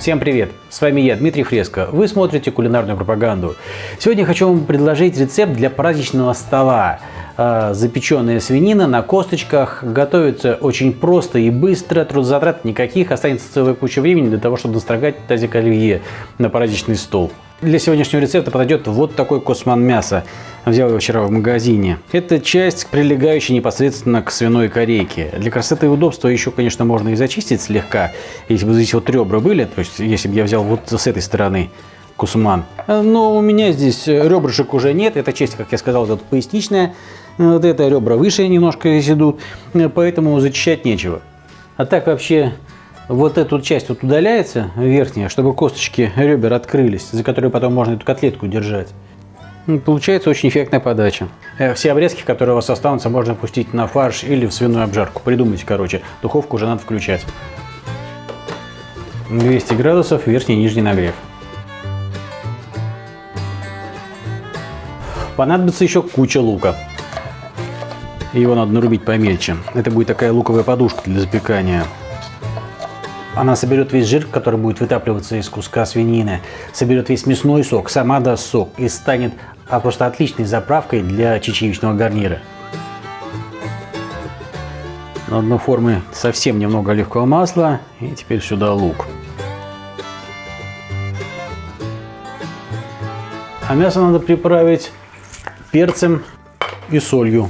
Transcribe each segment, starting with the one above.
Всем привет! С вами я, Дмитрий Фреско. Вы смотрите кулинарную пропаганду. Сегодня хочу вам предложить рецепт для праздничного стола. А, запеченная свинина на косточках. Готовится очень просто и быстро, трудозатрат никаких. Останется целая куча времени для того, чтобы настрогать тазик оливье на праздничный стол. Для сегодняшнего рецепта подойдет вот такой косман мяса. Взял его вчера в магазине. Это часть, прилегающая непосредственно к свиной корейке. Для красоты и удобства еще, конечно, можно и зачистить слегка. Если бы здесь вот ребра были, то есть если бы я взял вот с этой стороны кусман. Но у меня здесь ребрышек уже нет. Эта часть, как я сказал, вот поясничная. Вот это ребра выше немножко здесь идут. Поэтому зачищать нечего. А так вообще вот эту часть вот удаляется, верхняя, чтобы косточки ребер открылись, за которые потом можно эту котлетку держать. Ну, получается очень эффектная подача. Э, все обрезки, которые у вас останутся, можно пустить на фарш или в свиную обжарку. Придумайте, короче. Духовку уже надо включать. 200 градусов, верхний и нижний нагрев. Понадобится еще куча лука. Его надо нарубить помельче. Это будет такая луковая подушка для запекания. Она соберет весь жир, который будет вытапливаться из куска свинины, соберет весь мясной сок, сама даст сок и станет а просто отличной заправкой для чечевичного гарнира. На одну формы совсем немного оливкового масла и теперь сюда лук. А мясо надо приправить перцем и солью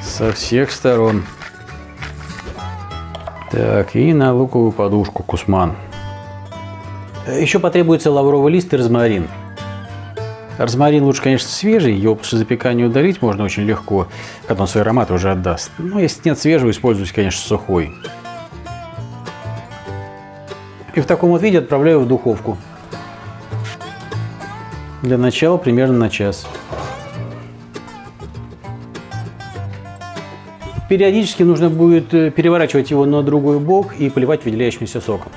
со всех сторон. Так, и на луковую подушку кусман. Еще потребуется лавровый лист и розмарин. Розмарин лучше, конечно, свежий, его после запекания удалить можно очень легко, когда он свой аромат уже отдаст. Но если нет свежего, используйте, конечно, сухой. И в таком вот виде отправляю в духовку. Для начала примерно на час. Периодически нужно будет э, переворачивать его на другой бок и поливать выделяющимся соком.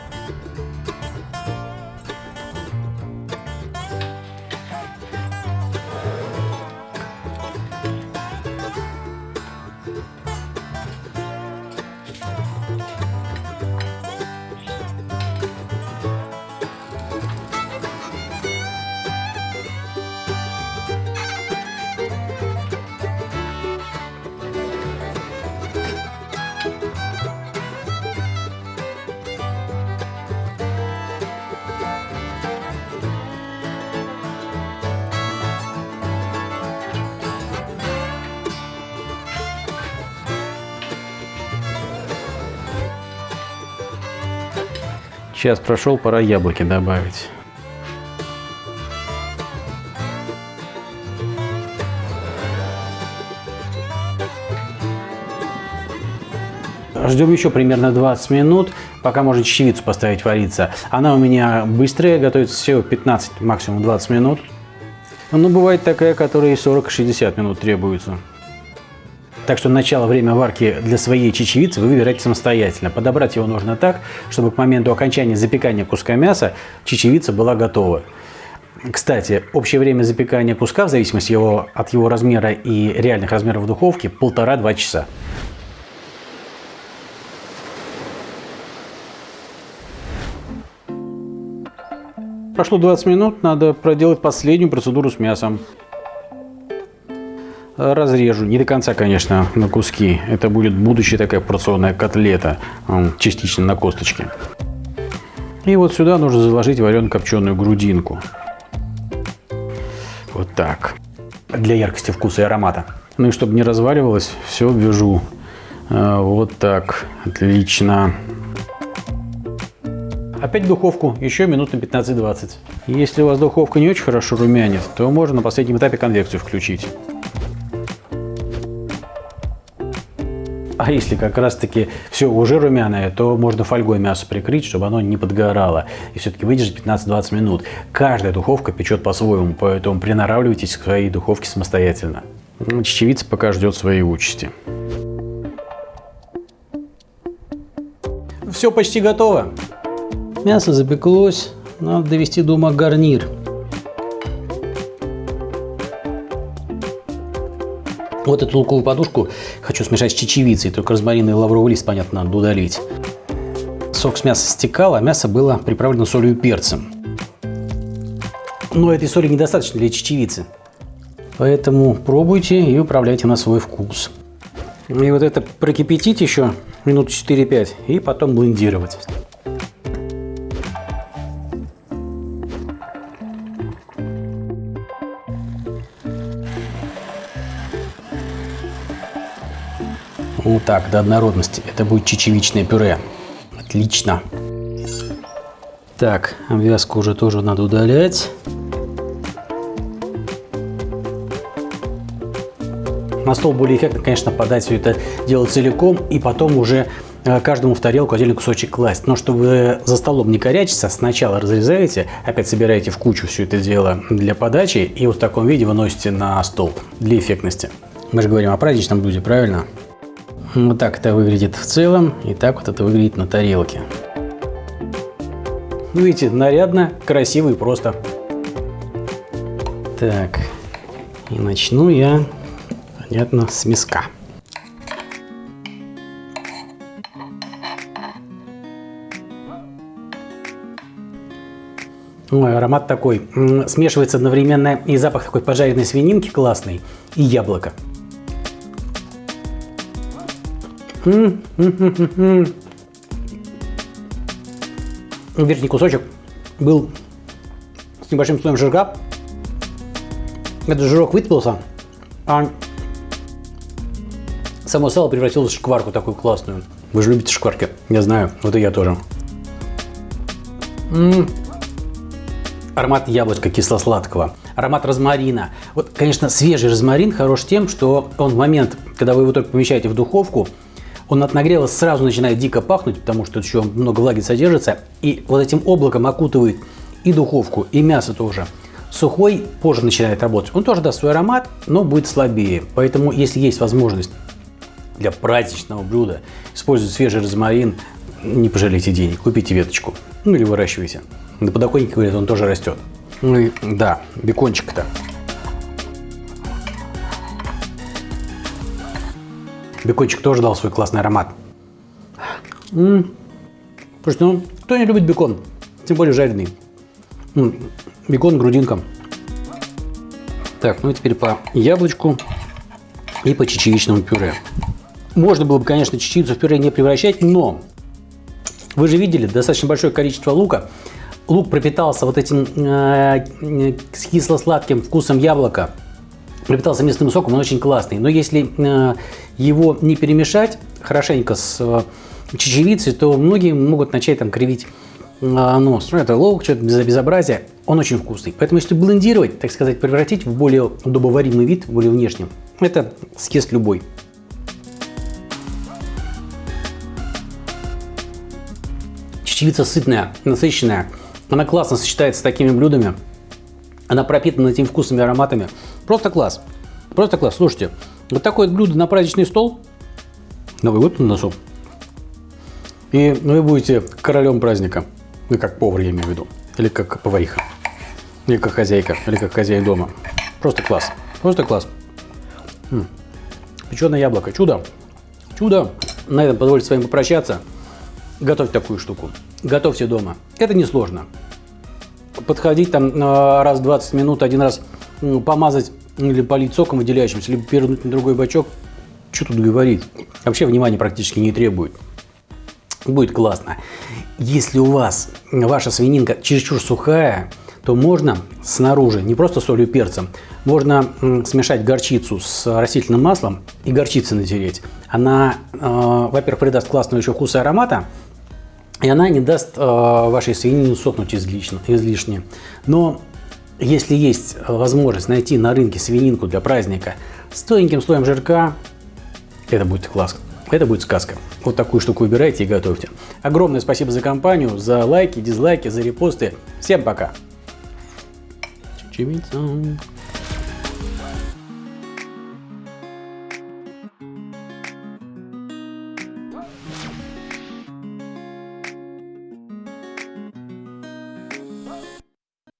Час прошел, пора яблоки добавить. Ждем еще примерно 20 минут, пока можно чечевицу поставить вариться. Она у меня быстрая, готовится всего 15, максимум 20 минут. Но бывает такая, которая и 40-60 минут требуется. Так что начало время варки для своей чечевицы вы выбираете самостоятельно. Подобрать его нужно так, чтобы к моменту окончания запекания куска мяса чечевица была готова. Кстати, общее время запекания куска, в зависимости его, от его размера и реальных размеров духовки, полтора-два часа. Прошло 20 минут, надо проделать последнюю процедуру с мясом разрежу. Не до конца, конечно, на куски. Это будет будущая такая порционная котлета, частично на косточке. И вот сюда нужно заложить варено-копченую грудинку. Вот так. Для яркости вкуса и аромата. Ну и чтобы не разваливалось, все вяжу. А, вот так. Отлично. Опять духовку, еще минут на 15-20. Если у вас духовка не очень хорошо румянит, то можно на последнем этапе конвекцию включить. А если как раз-таки все уже румяное, то можно фольгой мясо прикрыть, чтобы оно не подгорало. И все-таки выдержит 15-20 минут. Каждая духовка печет по-своему, поэтому приноравливайтесь к своей духовке самостоятельно. Чечевица пока ждет своей участи. Все почти готово. Мясо запеклось, надо довести до ума гарнир. Вот эту луковую подушку хочу смешать с чечевицей, только розмарин и лавровый лист, понятно, надо удалить. сок с мяса стекал, а мясо было приправлено солью и перцем. Но этой соли недостаточно для чечевицы. Поэтому пробуйте и управляйте на свой вкус. И вот это прокипятить еще минут 4-5 и потом блендировать. Вот так, до однородности. Это будет чечевичное пюре. Отлично. Так, обвязку уже тоже надо удалять. На стол более эффектно, конечно, подать все это дело целиком и потом уже э, каждому в тарелку отдельный кусочек класть. Но чтобы за столом не корячиться, сначала разрезаете, опять собираете в кучу все это дело для подачи и вот в таком виде выносите на стол для эффектности. Мы же говорим о праздничном блюде, правильно? Вот так это выглядит в целом, и так вот это выглядит на тарелке. Ну, видите, нарядно, красиво и просто. Так, и начну я, понятно, с миска. Ой, аромат такой, смешивается одновременно и запах такой пожаренной свининки классный, и яблоко. Верхний кусочек был с небольшим слоем жирка. Этот жирок выпился, а само сало превратилось в шкварку такую классную. Вы же любите шкварки, я знаю, вот и я тоже. М -м -м. Аромат яблочка кисло-сладкого, аромат розмарина. Вот, конечно, свежий розмарин хорош тем, что он в момент, когда вы его только помещаете в духовку, он от нагрева сразу начинает дико пахнуть, потому что еще много влаги содержится, и вот этим облаком окутывает и духовку, и мясо тоже. Сухой позже начинает работать. Он тоже даст свой аромат, но будет слабее. Поэтому, если есть возможность для праздничного блюда использовать свежий розмарин, не пожалейте денег, купите веточку. Ну или выращивайте. На подоконнике, говорят, он тоже растет. Ну и да, бекончик-то. Бекончик тоже дал свой классный аромат. М -м. Слушайте, ну кто не любит бекон? Тем более жареный. М -м. Бекон, грудинка. Так, ну и теперь по яблочку и по чечевичному пюре. Можно было бы, конечно, чечевицу в пюре не превращать, но вы же видели достаточно большое количество лука. Лук пропитался вот этим э, э кисло-сладким вкусом яблока пропитался мясным соком, он очень классный. Но если э, его не перемешать хорошенько с э, чечевицей, то многие могут начать там кривить э, нос. Ну, это лук, что-то безобразие. Он очень вкусный. Поэтому если блендировать, так сказать, превратить в более удобоваримый вид, более внешним, это съест любой. Чечевица сытная, насыщенная. Она классно сочетается с такими блюдами. Она пропитана этими вкусами и ароматами. Просто класс. Просто класс. Слушайте, вот такое блюдо на праздничный стол. Новый год на носу. И вы будете королем праздника. Ну, как повар, я имею в виду. Или как повариха. Или как хозяйка. Или как хозяин дома. Просто класс. Просто класс. М Печеное яблоко. Чудо. Чудо. На этом позвольте с вами попрощаться. Готовьте такую штуку. Готовьте дома. Это несложно подходить там раз в 20 минут, один раз помазать или полить соком выделяющимся, либо перевернуть на другой бачок. Что тут говорить? Вообще внимания практически не требует. Будет классно. Если у вас ваша свининка чересчур сухая, то можно снаружи, не просто солью и перцем, можно смешать горчицу с растительным маслом и горчицей натереть. Она, э, во-первых, придаст классного еще вкуса и аромата, и она не даст э, вашей свинине сохнуть излишне, излишне. Но если есть возможность найти на рынке свининку для праздника с тоненьким слоем жирка, это будет класс. Это будет сказка. Вот такую штуку выбирайте и готовьте. Огромное спасибо за компанию, за лайки, дизлайки, за репосты. Всем пока! Чечевица.